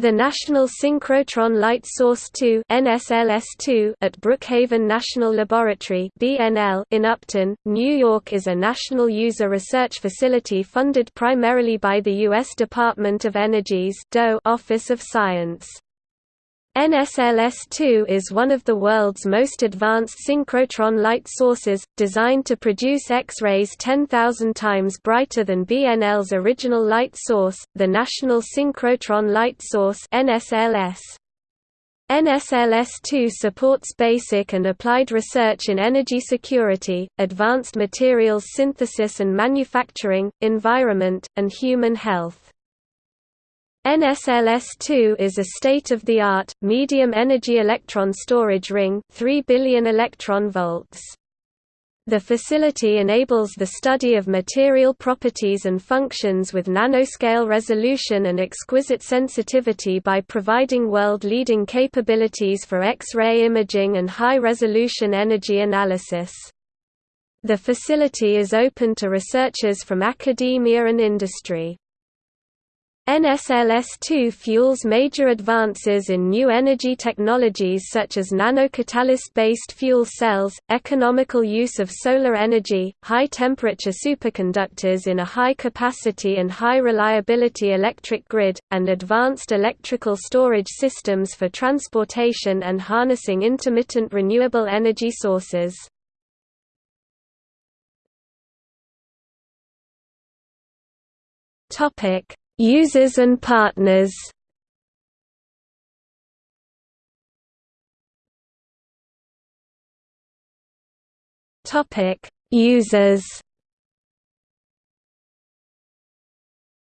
The National Synchrotron Light Source 2 NSLS-2 at Brookhaven National Laboratory BNL in Upton, New York is a national user research facility funded primarily by the U.S. Department of Energy's DOE Office of Science. NSLS-2 is one of the world's most advanced synchrotron light sources, designed to produce X-rays 10,000 times brighter than BNL's original light source, the National Synchrotron Light Source NSLS. NSLS-2 supports basic and applied research in energy security, advanced materials synthesis and manufacturing, environment, and human health. NSLS-2 is a state-of-the-art, medium-energy electron storage ring 3 billion electron volts. The facility enables the study of material properties and functions with nanoscale resolution and exquisite sensitivity by providing world-leading capabilities for X-ray imaging and high-resolution energy analysis. The facility is open to researchers from academia and industry. NSLS-2 fuels major advances in new energy technologies such as nanocatalyst-based fuel cells, economical use of solar energy, high-temperature superconductors in a high-capacity and high-reliability electric grid, and advanced electrical storage systems for transportation and harnessing intermittent renewable energy sources. Topic Users and partners Topic: Users.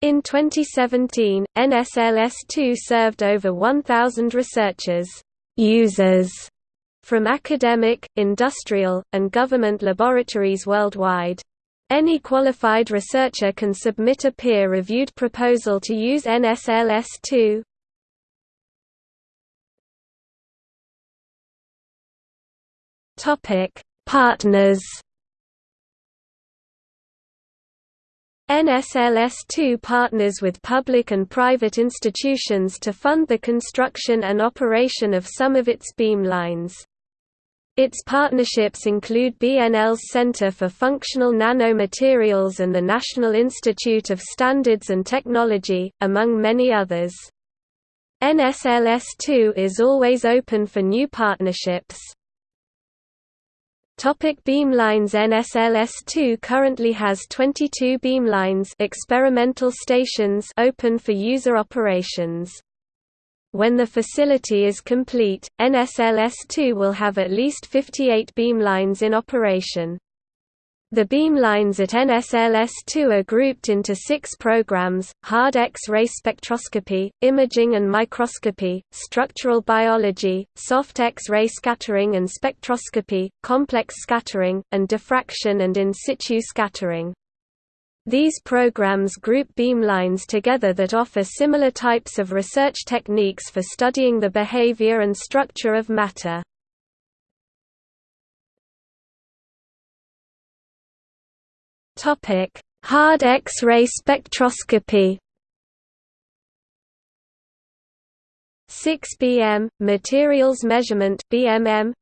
In 2017, NSLS2 served over 1,000 researchers users from academic, industrial, and government laboratories worldwide. Any qualified researcher can submit a peer-reviewed proposal to use NSLS2. Topic: Partners. NSLS2 partners with public and private institutions to fund the construction and operation of some of its beamlines. Its partnerships include BNL's Center for Functional Nanomaterials and the National Institute of Standards and Technology, among many others. NSLS2 is always open for new partnerships. Topic beamlines NSLS2 currently has 22 beamlines experimental stations open for user operations. When the facility is complete, NSLS-2 will have at least 58 beamlines in operation. The beamlines at NSLS-2 are grouped into six programs, hard X-ray spectroscopy, imaging and microscopy, structural biology, soft X-ray scattering and spectroscopy, complex scattering, and diffraction and in situ scattering. These programs group beamlines together that offer similar types of research techniques for studying the behavior and structure of matter. Hard X-ray spectroscopy. 6BM materials measurement BMM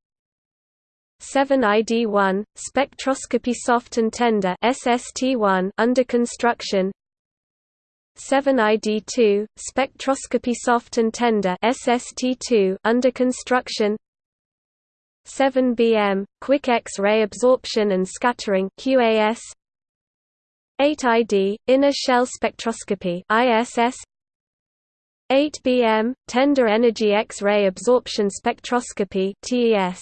7ID1 spectroscopy soft and tender SST1 under construction. 7ID2 spectroscopy soft and tender SST2 under construction. 7BM quick X-ray absorption and scattering QAS 8ID inner shell spectroscopy ISS 8BM tender energy X-ray absorption spectroscopy TES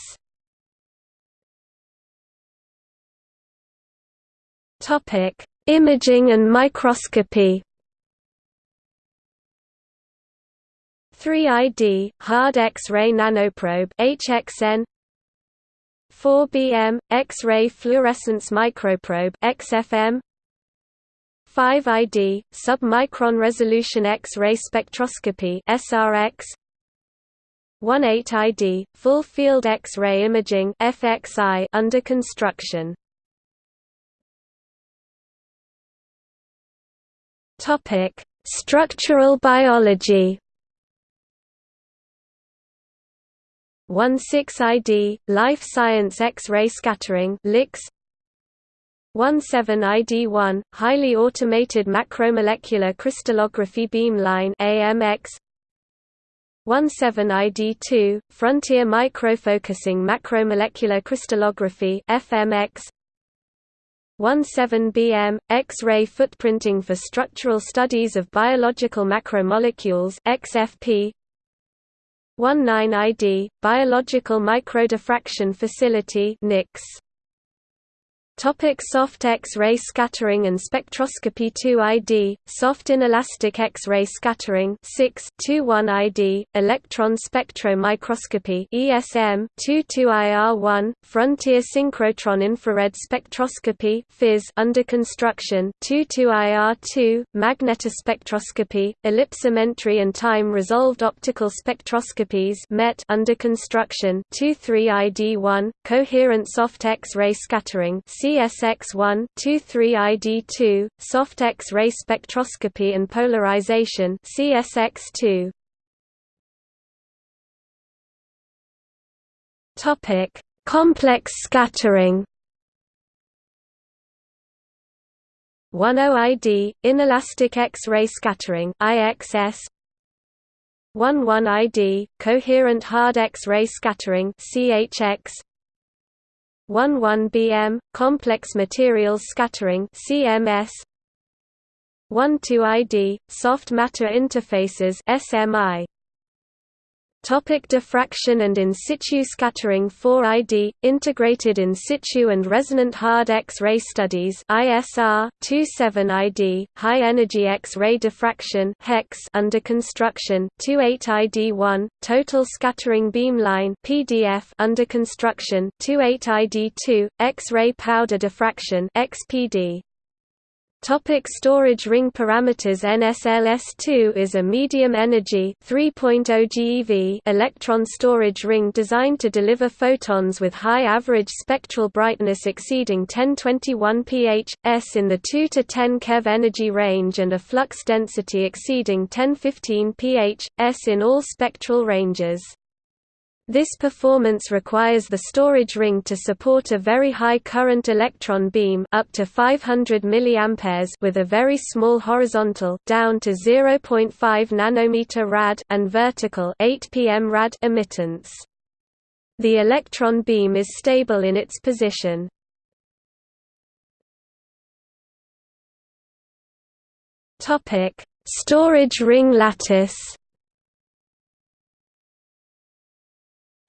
Topic: Imaging and microscopy. 3ID hard X-ray nanoprobe HXN 4BM X-ray fluorescence microprobe XFM 5ID submicron resolution X-ray spectroscopy SRX 18ID full field X-ray imaging FXI under construction Topic: Structural biology. 16ID Life Science X-ray scattering LIX 17ID1 Highly automated macromolecular crystallography beamline AMX 17ID2 Frontier microfocusing macromolecular crystallography FMX 17BM, X-ray footprinting for structural studies of biological macromolecules XFP 19ID, Biological Microdiffraction Facility NYX. Topic soft X-ray scattering and spectroscopy 2ID, soft inelastic X-ray scattering SIX 21ID, electron spectromicroscopy ESM 22IR1, frontier synchrotron infrared spectroscopy FIS under construction 22IR2, magnetospectroscopy, ellipsometry and time resolved optical spectroscopies MET under construction 23ID1, coherent soft X-ray scattering CSX1 23ID2, soft X-ray spectroscopy and polarization CSX2. Topic: Complex scattering. 10ID, inelastic X-ray scattering IXS 11ID, coherent hard X-ray scattering CHX 11BM, complex materials scattering CMS 12ID, soft matter interfaces SMI Topic diffraction and in situ scattering 4ID, integrated in situ and resonant hard X-ray studies ISR, 27ID, high-energy X-ray diffraction HEX under construction 28ID1, total scattering beamline PDF under construction 28ID2, X-ray powder diffraction XPD. Topic storage ring parameters NSLS2 is a medium-energy 3.0 GeV electron storage ring designed to deliver photons with high average spectral brightness exceeding 1021 ph, s in the 2 to 10 keV energy range and a flux density exceeding 1015 ph, s in all spectral ranges. This performance requires the storage ring to support a very high current electron beam up to 500 mA with a very small horizontal down to 0.5 nanometer rad and vertical 8 pm rad emittance. The electron beam is stable in its position. Topic: Storage ring lattice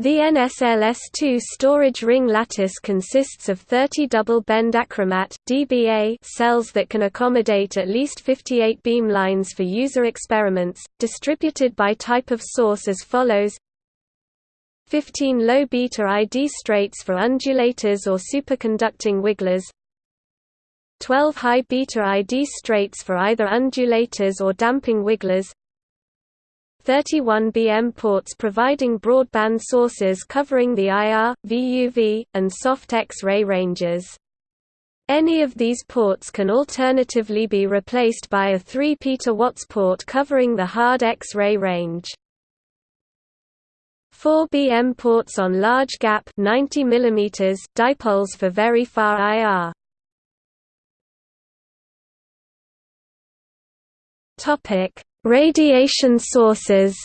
The NSLS2 storage ring lattice consists of 30 double bend achromat DBA cells that can accommodate at least 58 beamlines for user experiments, distributed by type of source as follows. 15 low beta ID straights for undulators or superconducting wigglers. 12 high beta ID straights for either undulators or damping wigglers 31 BM ports providing broadband sources covering the IR, VUV, and soft X-ray ranges. Any of these ports can alternatively be replaced by a 3 Watts port covering the hard X-ray range. 4 BM ports on large gap 90 mm dipoles for very far IR. Topic: Radiation sources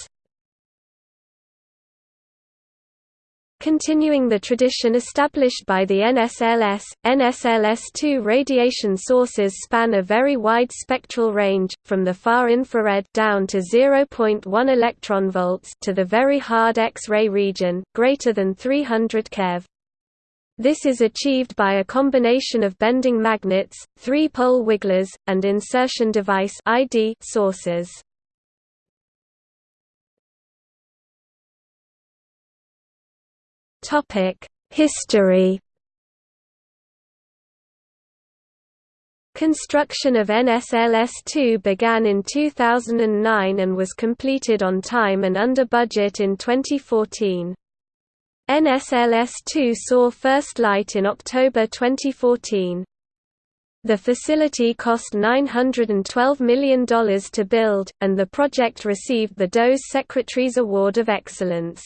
Continuing the tradition established by the NSLS, NSLS-2 radiation sources span a very wide spectral range, from the far infrared down to 0.1 electron volts to the very hard X-ray region, greater than 300 keV. This is achieved by a combination of bending magnets, three-pole wigglers, and insertion device ID sources. History Construction of NSLS-2 began in 2009 and was completed on time and under budget in 2014. NSLS-2 saw first light in October 2014. The facility cost $912 million to build, and the project received the DOE's Secretary's Award of Excellence.